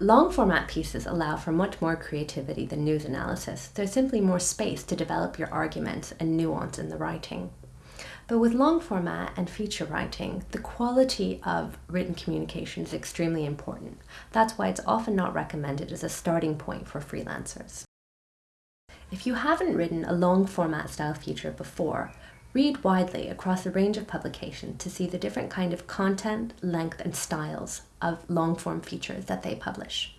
Long format pieces allow for much more creativity than news analysis. There's simply more space to develop your arguments and nuance in the writing. But with long format and feature writing, the quality of written communication is extremely important. That's why it's often not recommended as a starting point for freelancers. If you haven't written a long format style feature before, Read widely across a range of publications to see the different kind of content, length and styles of long form features that they publish.